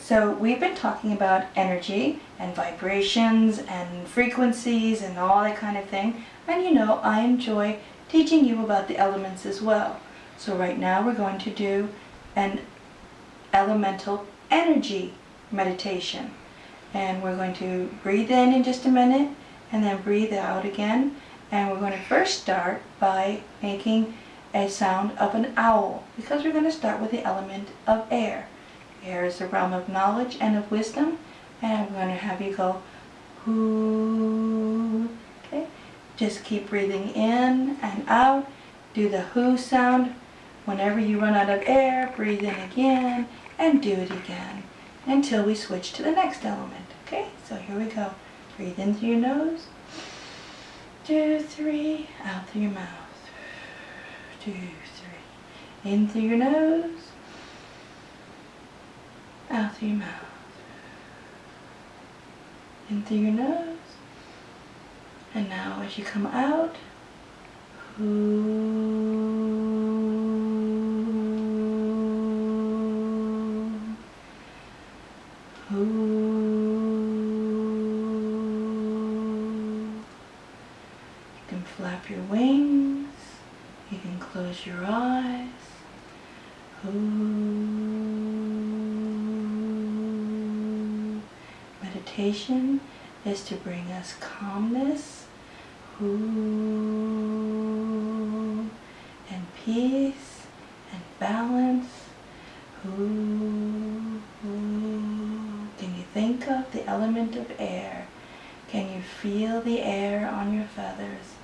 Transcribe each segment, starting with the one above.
so we've been talking about energy and vibrations and frequencies and all that kind of thing. And you know, I enjoy teaching you about the elements as well. So right now we're going to do an elemental energy meditation. And we're going to breathe in in just a minute and then breathe out again. And we're going to first start by making a sound of an owl because we're going to start with the element of air. Air is the realm of knowledge and of wisdom and I'm going to have you go whoo. Okay, just keep breathing in and out. Do the whoo sound. Whenever you run out of air, breathe in again and do it again until we switch to the next element. Okay, so here we go. Breathe in through your nose. Two, three, out through your mouth two, three. In through your nose, out through your mouth. In through your nose, and now as you come out, You can flap your wings. You can close your eyes. Ooh. Meditation is to bring us calmness ooh, and peace and balance. Ooh, Can you think of the element of air? Can you feel the air on your feathers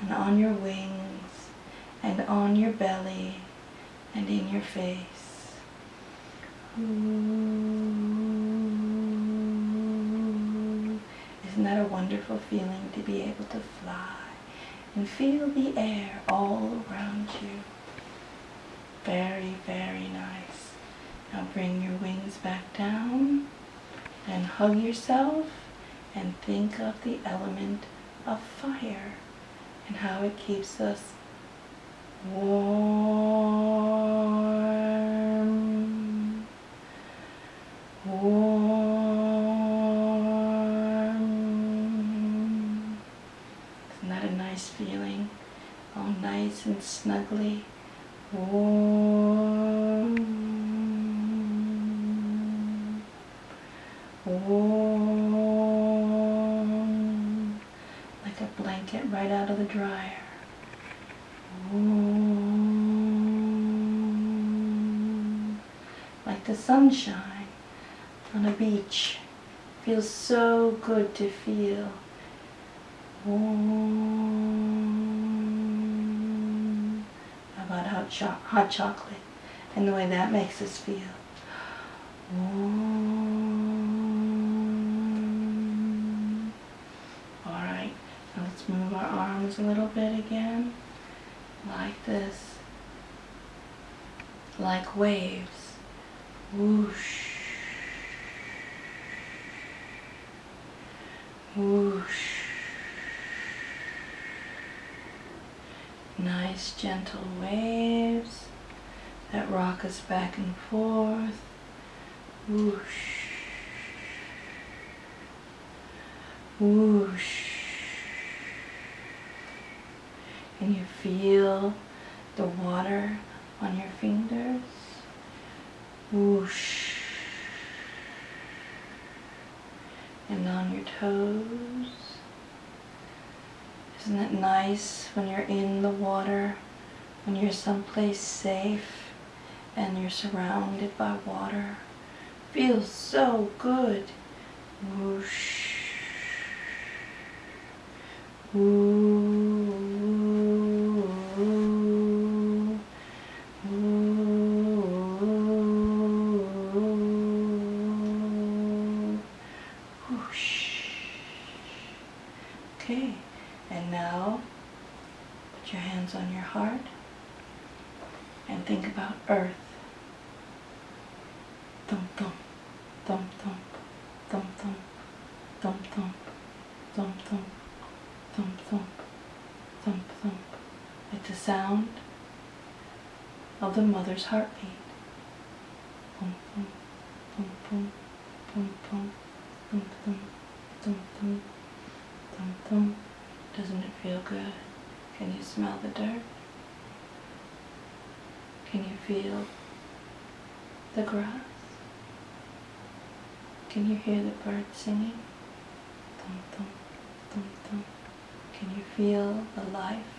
and on your wings? and on your belly and in your face. Ooh. Isn't that a wonderful feeling to be able to fly and feel the air all around you? Very, very nice. Now bring your wings back down and hug yourself and think of the element of fire and how it keeps us warm, warm. Isn't that a nice feeling? All nice and snuggly, warm, warm, like a blanket right out of the dryer. Like the sunshine on a beach. Feels so good to feel. Warm. How about hot, cho hot chocolate and the way that makes us feel. Warm. Alright, now let's move our arms a little bit again like this, like waves, whoosh, whoosh, nice gentle waves that rock us back and forth, whoosh, whoosh, and you feel the water on your fingers. Whoosh. And on your toes. Isn't it nice when you're in the water, when you're someplace safe and you're surrounded by water? Feels so good. Whoosh. Whoosh. Put your hands on your heart and think about earth. Thump thump, thump thump, thump thump, thump thump, thump thump, thump thump, thump thump. It's the sound of the mother's heartbeat. Thump thump, Boom, boom, boom, boom, boom, boom, boom, boom, boom, boom. Doesn't it feel good? Can you smell the dirt? Can you feel the grass? Can you hear the birds singing? Thum, thum, thum, thum. Can you feel the life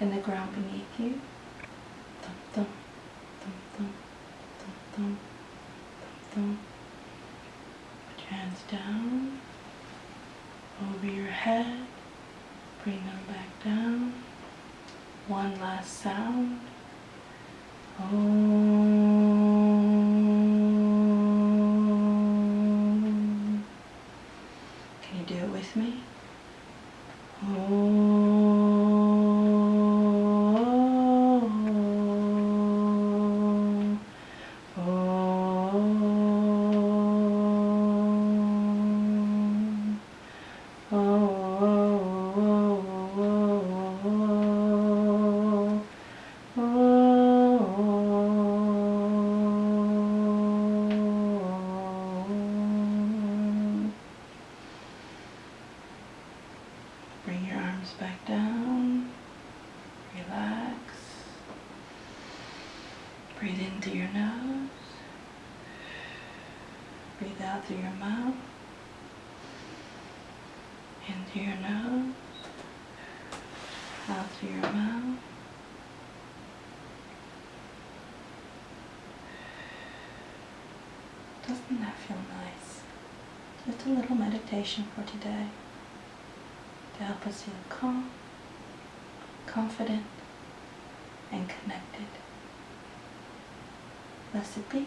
in the ground beneath you? Thum, thum, thum, thum, thum, thum, thum, thum. Put your hands down over your head. Bring them back down. One last sound. Om. Can you do it with me? Om. Breathe in through your nose. Breathe out through your mouth. Into your nose. Out through your mouth. Doesn't that feel nice? Just a little meditation for today to help us feel calm, confident, and connected. recipe